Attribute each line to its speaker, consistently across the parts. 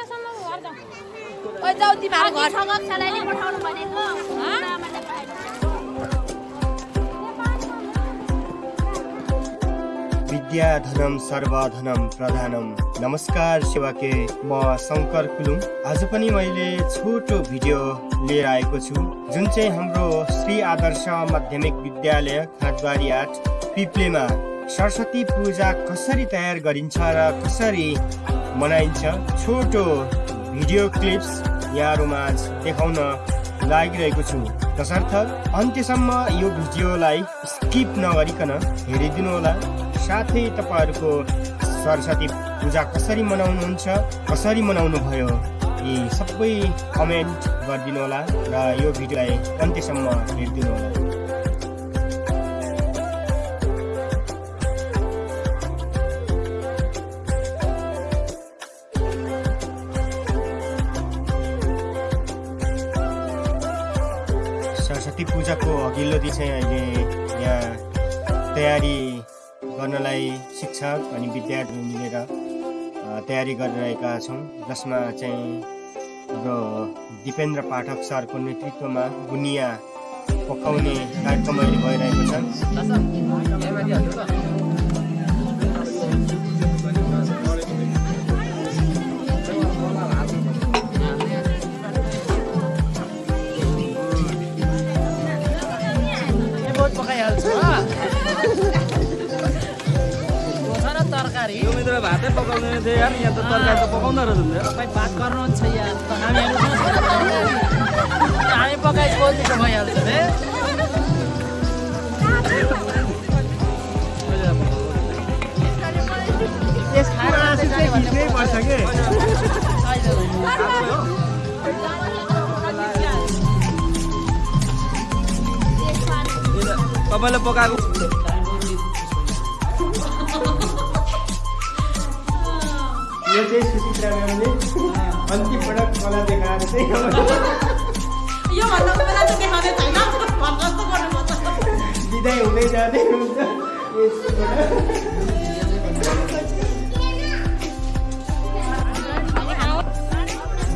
Speaker 1: ओइ जाऊ
Speaker 2: सर्वधनम प्रधानम। नमस्कार सेवाके म शङ्कर कुलुङ आज पनि मैले छोटो भिडियो लिएर आएको छु जुन चाहिँ हाम्रो श्री आदर्श माध्यमिक विद्यालय खाँदबारी आठ पिप्लेमा सरस्वती पूजा कसरी तयार गरिन्छ र कसरी मनाइन्छ। छोटो भिडियो क्लिप्स यहाँहरूमाझ देखाउन लागिरहेको छु। तसर्थ अन्त्यसम्म यो भिडियोलाई स्किप नगरिकन हेरिदिनु होला साथै तपाईँहरूको सरस्वती पूजा कसरी मनाउनुहुन्छ कसरी मनाउनु भयो यी सबै कमेन्ट गरिदिनु होला र यो भिडियोलाई अन्त्यसम्म हेरिदिनु सरस्वती पूजाको अघिल्लो दिन चाहिँ अहिले यहाँ तयारी गर्नलाई शिक्षक अनि विद्यार्थी मिलेर तयारी गरिरहेका छौँ। जसमा चाहिँ हाम्रो दिपेन्द्र पाठक सरको नेतृत्वमा बुनिया पकाउने कार्यक्रम अहिले भइरहेको छ।
Speaker 3: भातै पकाउँदैन थियो। यार यहाँ त तरकारी त पकाउँदो रहेछ नि।
Speaker 4: तपाईँ बात गर्नुहुन्छ यार त हामीहरू हामी पकाइ बोल्नु त भइहाल्छ
Speaker 2: पर्छ के?
Speaker 3: तपाईँले पकाएको
Speaker 2: यो चाहिँ सुचित्रा म्यामले अन्तिम पटक मलाई देखाएर चाहिँ बिदाई हुँदै जाँदै हुन्छ।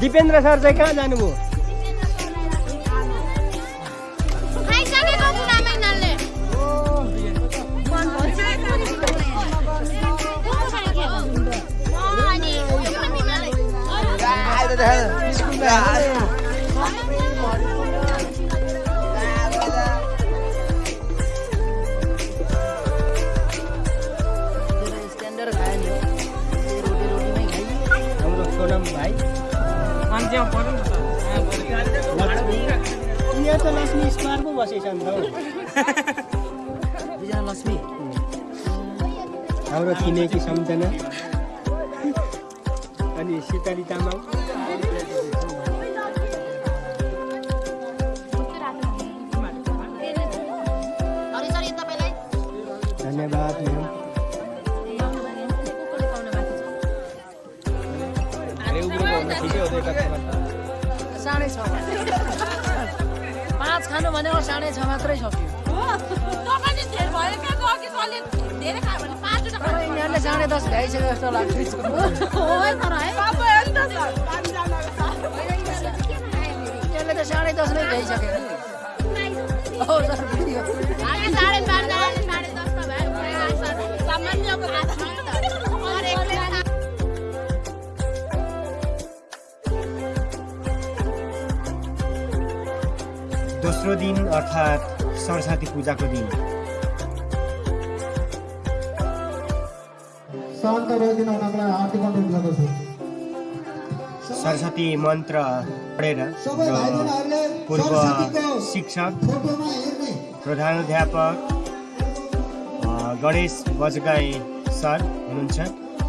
Speaker 2: दिपेन्द्र सर चाहिँ कहाँ जानुभयो त लक्ष्मी स्क्वायर पो बसेछ नि त
Speaker 4: लक्ष्मी
Speaker 2: हाम्रो छिमेकी सम्झना। अनि सीताली तामाङ।
Speaker 4: साढे छ। पाँच खानु भनेको साढे छ मात्रै सक्यो। तर यिनीहरूले साढे दस भ्याइसक्यो जस्तो लाग्छ। यिनीहरूले त साढे दसमै भ्याइसक्यो
Speaker 2: दोस्रो दिन अर्थात् सरस्वती पूजाको दिन। सरस्वती मन्त्र पढेर पूर्व शिक्षक अ, गणेश बजगाई सर हुनुहुन्छ।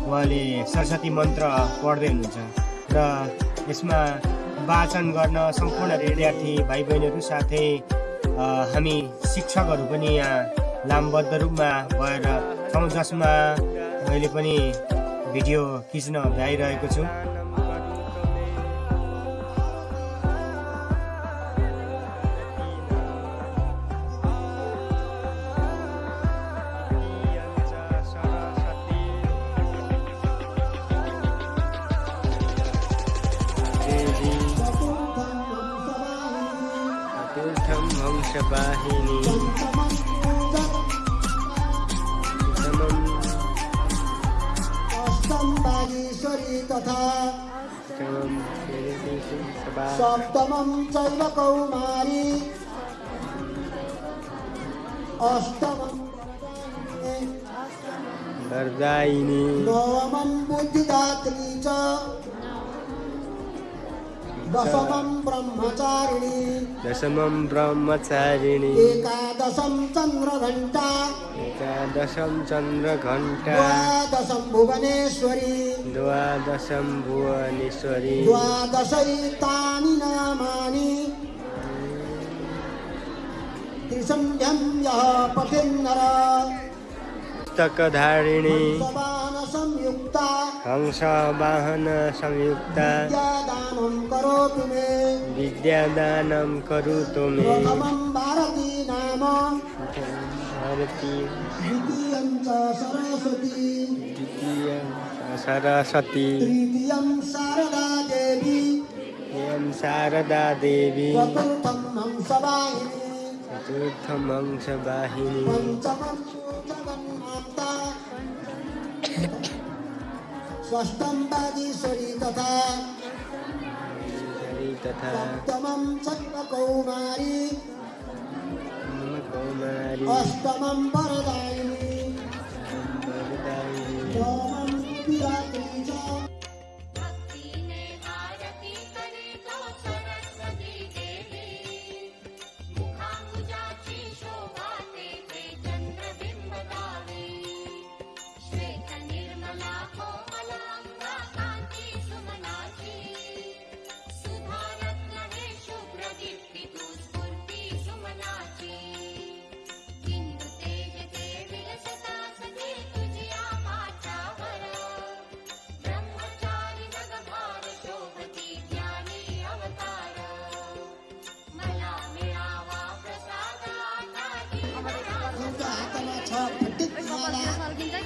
Speaker 2: उहाँले सरस्वती मन्त्र पढ्दै हुनुहुन्छ। र यसमा वाचन गर्न सम्पूर्ण विद्यार्थी भाइ बहिनीहरू साथै हामी शिक्षकहरू पनि यहाँ लामबद्ध रूपमा भएर छौँ जसमा मैले पनि भिडियो खिच्न भ्याइरहेको छु।
Speaker 5: बागेश्वरी तथा सप्तमं चैव कौमारी। अष्टमं
Speaker 2: वरदायिनी।
Speaker 5: नवमं बुद्धिदात्री च। दशमं ब्रह्मचारिणी।
Speaker 2: दशमं ब्रह्मचारिणी।
Speaker 5: एकादशं चन्द्रघण्टा।
Speaker 2: एकादशं चन्द्रघण्टा।
Speaker 5: द्वादशं भुवनेश्वरी।
Speaker 2: द्वादशं भुवनेश्वरी।
Speaker 5: द्वादशैतानि नामानि। त्रिसन्ध्यं यः पठेन्नर
Speaker 2: पुस्तकधारिणी।
Speaker 5: संयुक्ता
Speaker 2: हंसवाहन संयुक्ता
Speaker 5: विद्यादानं करोतु मे
Speaker 2: विद्यादानं करोतु मे
Speaker 5: प्रथमं भारती नाम
Speaker 2: भारती
Speaker 5: द्वितीयं च सरस्वती
Speaker 2: द्वितीयं सरस्वती
Speaker 5: तृतीयं शारदा देवी
Speaker 2: एवं शारदा देवी
Speaker 5: चतुर्थं हंसवाहिनी
Speaker 2: चतुर्थं हंसवाहिनी
Speaker 5: पञ्चमं जगन्माता षष्ठं वागीश्वरी तथा।
Speaker 2: तथा।
Speaker 5: सप्तमं चक्रकौमारी
Speaker 2: कौमारी।
Speaker 5: अष्टमं वरदायिनी। नवमं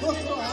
Speaker 6: माला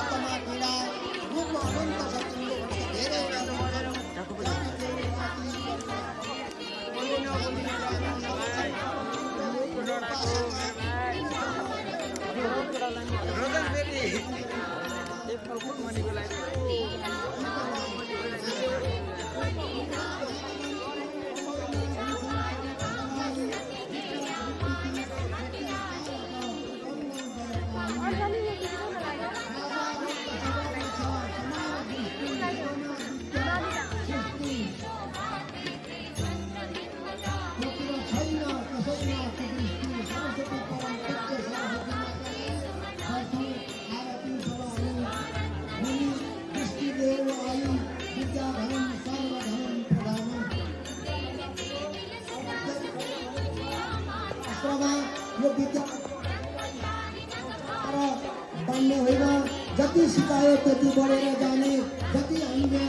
Speaker 5: त्यति बढेर जाने जति हामीले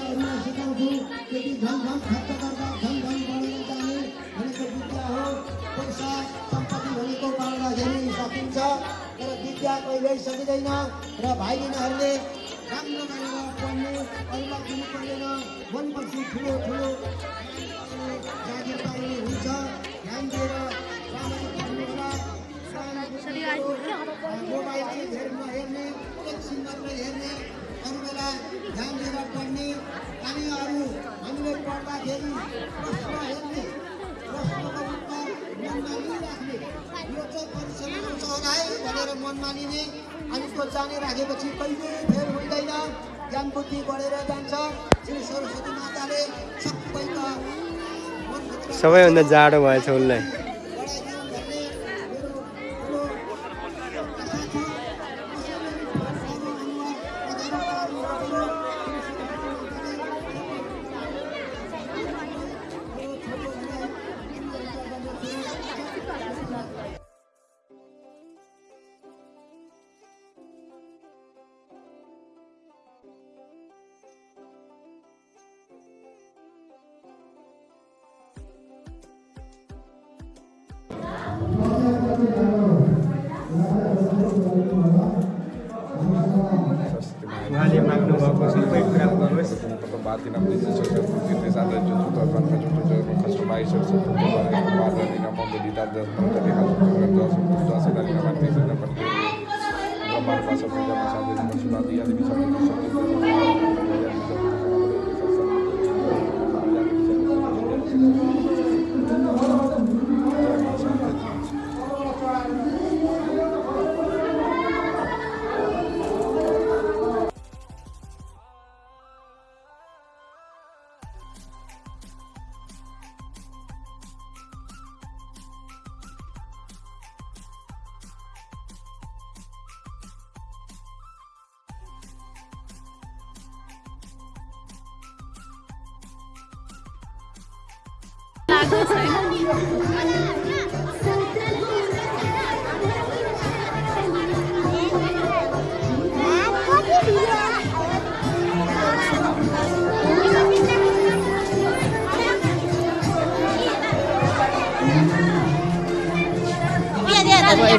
Speaker 5: सिकाउँछौँ त्यति झन् झन् खर्च गर्दा झन् झन् बढेर जाने भनेको विद्या हो। पैसा सम्पत्ति भनेको बाँड्दाखेरि सकिन्छ तर विद्या कहिल्यै सकिँदैन र भाइ बहिनीहरूले राम्रो गरेर पढ्नु अरूलाई दिनु पर्दैन मनपछि ठुलो ठुलो। अनि त्यो जानिराखेपछि कहिले फेर हुँदैन। ज्ञान बुद्धि बढेर जान्छ। श्री सरस्वती माताले सबै त मनभित्र
Speaker 2: सबैभन्दा जाडो भएछ उसलाई
Speaker 3: Corporation Create Corporation tempatin apa itu yang kepada di seperti itu bisa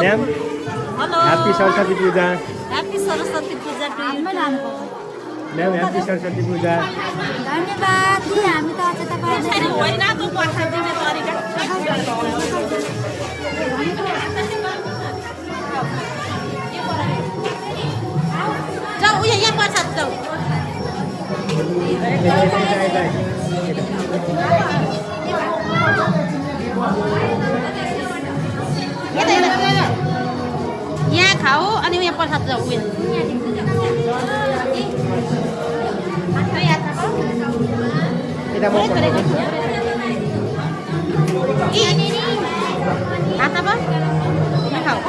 Speaker 1: दिनु दिनु
Speaker 2: ma'am
Speaker 1: hello
Speaker 2: happy Saraswati Puja
Speaker 1: happy Saraswati Puja to you
Speaker 2: ma'am happy Saraswati Puja
Speaker 6: धन्यवाद कि हामी त अझ तपाईँ
Speaker 1: यसरी होइन तँ पर्छ दिने तरिका जाऊ उयो यहाँ पर्छ खाऊ अनि उयो प्रसाद जाऊ उयो हातमा यात्रा
Speaker 2: यता म
Speaker 1: हातमा यहाँ खाऊ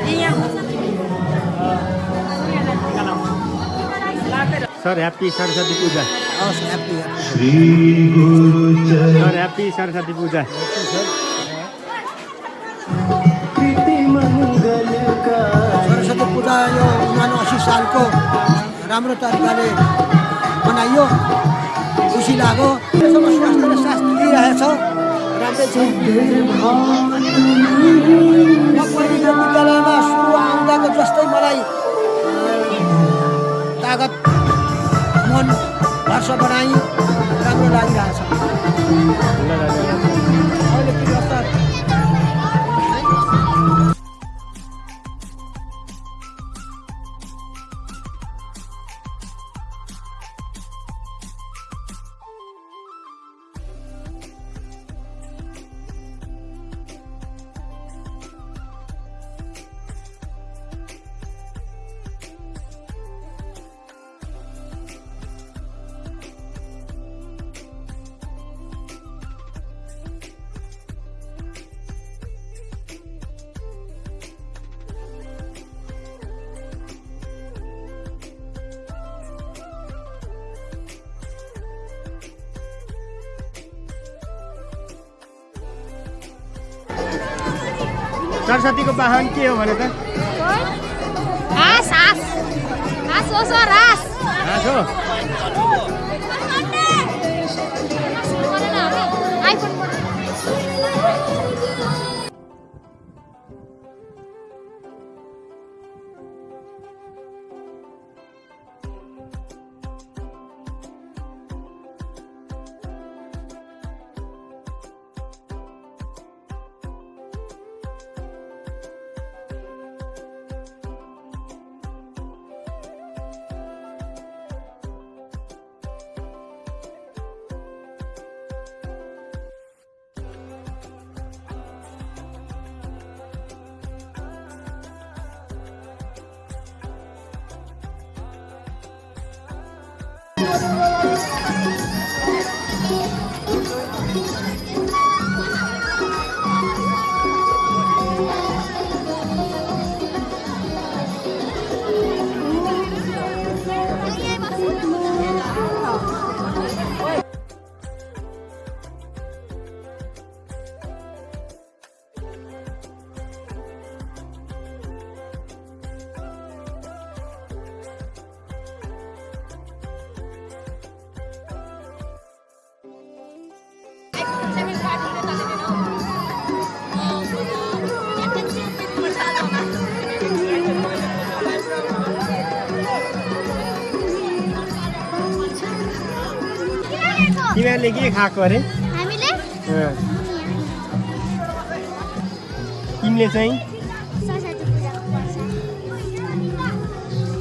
Speaker 1: ए यहाँ
Speaker 2: सर ह्याप्पी सरस्वती पूजा
Speaker 5: हवस् happy
Speaker 2: sir happy Saraswati Puja
Speaker 5: Saraswati Puja यो उनानु असी सालको राम्रो तरिकाले मनाइयो खुसी लाग्यो। यसो स्वास्थ्य साथ दिइरहेछ। राम्रै छ। विद्यालयमा सुरु आउँदाको जस्तै मलाई तागत मन हर्ष बनाइ राम्रो लागिरहेछ।
Speaker 2: सरस्वतीको वाहन के हो भने त
Speaker 6: हाँस हाँस हो
Speaker 2: के खाएको अरे? तिमीले चाहिँ?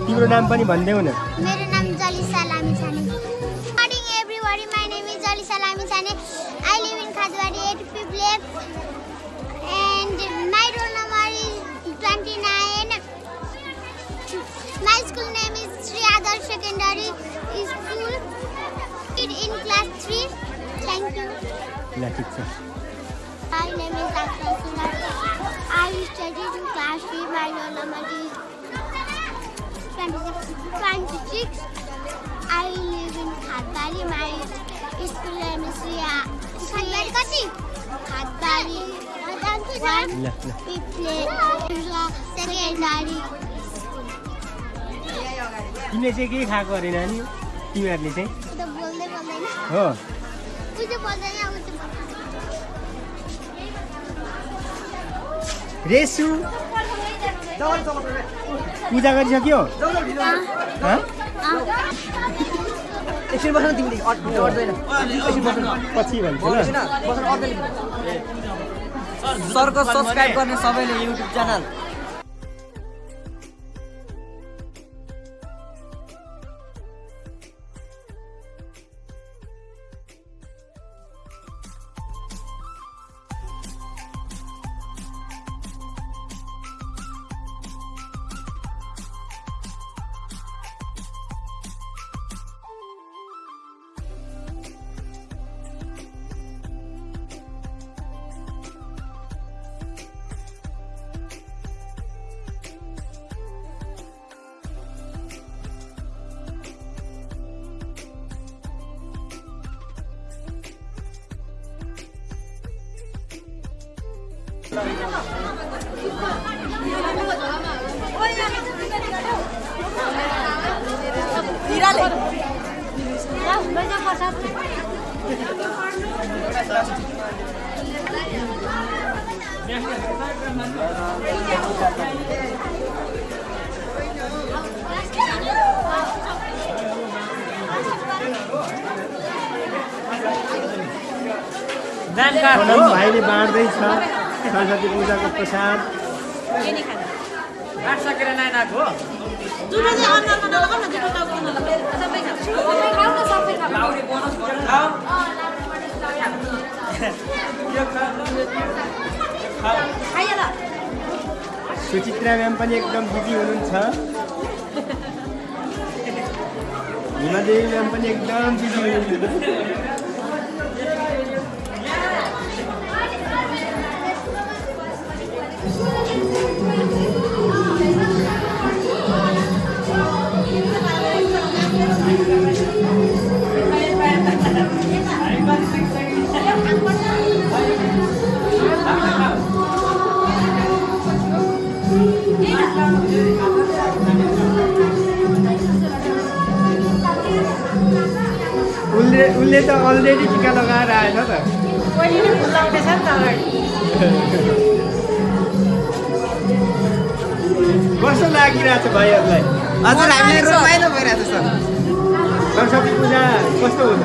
Speaker 2: तिम्रो नाम पनि भनिदेऊ न
Speaker 6: मेरो नाम Jalisa Lamichhane morning everybody my name is Jalisa Lamichhane I live in Khadwadi at Piple and my roll number is twenty nine my school name is Shri Adarsh secondary school
Speaker 2: ल ठिक छ
Speaker 6: My name is. Sinar. I studied in class 3. My roll number is 26. 26. I live in Khatbari. My school name is Ria. Khatbari कति? Khatbari. One.
Speaker 2: ल
Speaker 6: People. Secondary.
Speaker 2: तिमीले चाहिँ के खाएको अरे नानी तिमीहरूले चाहिँ हो रेसु पूजा गरिसक्यो?
Speaker 4: एकछिन बस्न तिमीले अट्दैन
Speaker 2: पछि भन्छ ल
Speaker 4: बस्न। बस्न अट्दैन सरको सब्सक्राइब गर्ने सबैले युट्युब च्यानल
Speaker 2: हीरा ले जानकार भाइले सरस्वती पूजाको प्रसाद। सुचित्रा म्याम पनि एकदम बिजी हुनुहुन्छ। हिमादेवी म्याम पनि एकदम बिजी हुनुहुन्छ। उसले उसले त अलरेडी टिका लगाएर आएछ त
Speaker 1: पहिले फुल नि त अगाडि
Speaker 2: कस्तो लागिरहेछ भाइहरूलाई
Speaker 7: हजुर हामीलाई रमाइलो भइरहेको छ
Speaker 2: सरस्वती पूजा कस्तो हुन्छ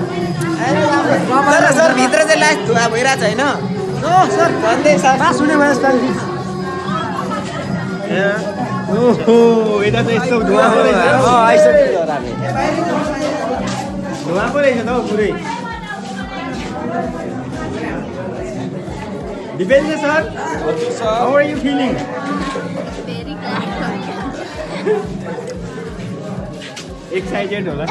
Speaker 7: सर सर भित्र चाहिँ लाइट धुवा भइरहेको छ होइन सर भन्दै सर
Speaker 2: पास हुने भयो ओहो यता त यस्तो धुवा
Speaker 7: आइसक्यो
Speaker 2: धुवा पो रहेछ त हौ पुरै Dipendra sir how are
Speaker 6: you feeling.
Speaker 2: Excited होला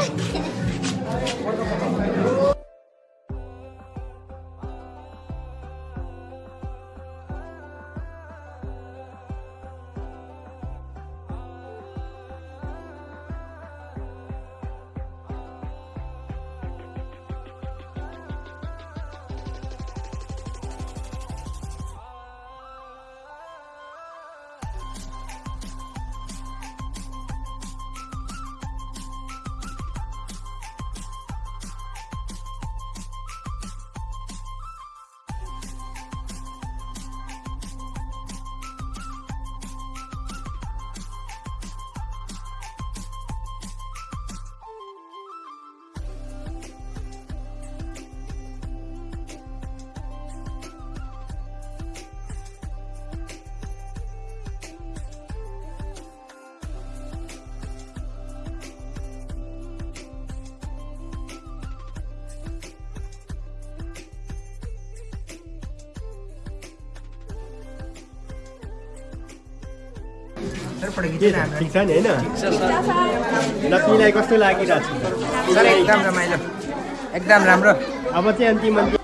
Speaker 2: के छ? ठिक छ नि होइन? लक्ष्मीलाई कस्तो लागिरहेको छ
Speaker 7: सर एकदम रमाइलो। एकदम राम्रो।
Speaker 2: अब चाहिँ अन्तिम अन्तिम।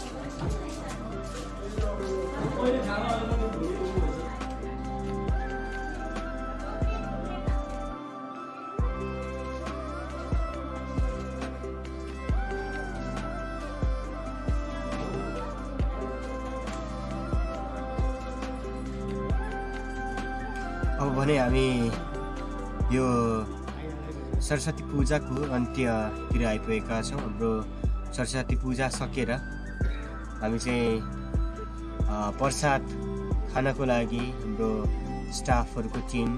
Speaker 2: पूजाको अन्त्यतिर आइपुगेका छौँ। हाम्रो सरस्वती पूजा सकेर हामी चाहिँ प्रसाद खानको लागि हाम्रो स्टाफहरूको टिम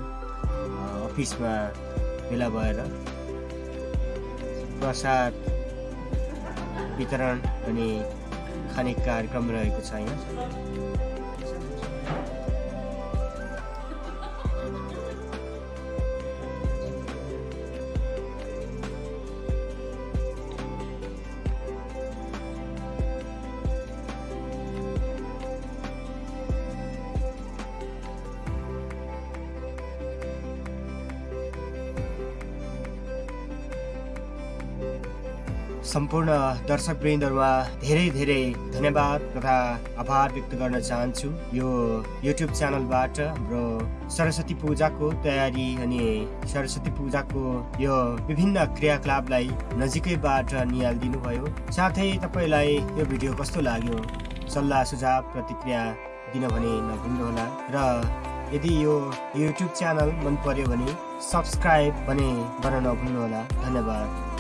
Speaker 2: अफिसमा भेला भएर प्रसाद वितरण अनि खाने कार्यक्रम रहेको छ यहाँ। सम्पूर्ण दर्शकवृन्दहरूमा धेरै धेरै धन्यवाद तथा आभार व्यक्त गर्न चाहन्छु। यो युट्युब च्यानलबाट हाम्रो सरस्वती पूजाको तयारी अनि सरस्वती पूजाको यो विभिन्न क्रियाकलापलाई नजिकैबाट निहालिदिनु भयो साथै तपाईँलाई यो भिडियो कस्तो लाग्यो सल्लाह सुझाव प्रतिक्रिया दिन भने नभुल्नुहोला र यदि यो युट्युब च्यानल मन पर्यो भने सब्सक्राइब भने गर्न नभुल्नुहोला। धन्यवाद।